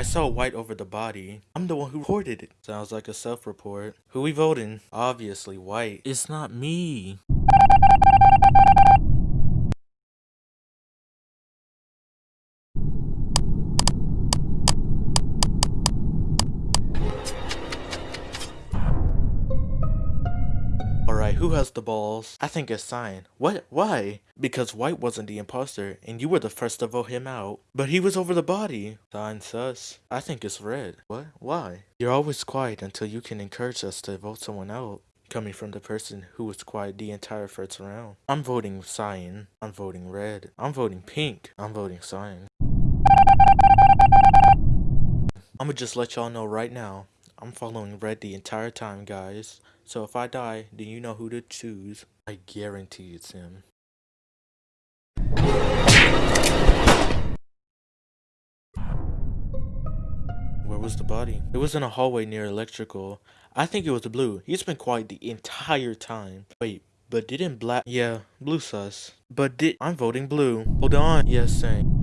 I saw white over the body. I'm the one who reported it. Sounds like a self-report. Who we voting? Obviously white. It's not me. Alright, who has the balls? I think it's Cyan. What? Why? Because White wasn't the imposter, and you were the first to vote him out. But he was over the body. Cyan sus. I think it's Red. What? Why? You're always quiet until you can encourage us to vote someone out. Coming from the person who was quiet the entire first round. I'm voting Cyan. I'm voting Red. I'm voting Pink. I'm voting Cyan. I'ma just let y'all know right now. I'm following Red the entire time, guys. So if I die, then you know who to choose. I guarantee it's him. Where was the body? It was in a hallway near electrical. I think it was blue. He's been quiet the entire time. Wait, but didn't black? Yeah, blue sus. But did I'm voting blue? Hold on. Yes, same.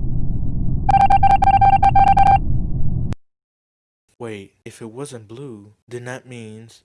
Wait, if it wasn't blue, then that means...